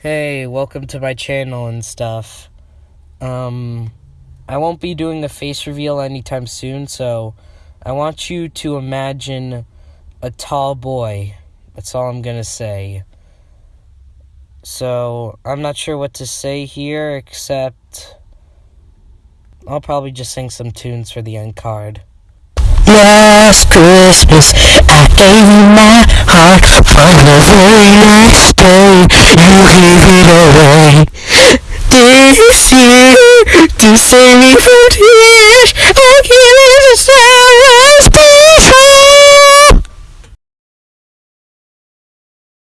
Hey, welcome to my channel and stuff. Um, I won't be doing the face reveal anytime soon, so I want you to imagine a tall boy. That's all I'm gonna say. So, I'm not sure what to say here, except I'll probably just sing some tunes for the end card. Last Christmas, I gave you my heart. On the very gave it away. This year, to save me from tears.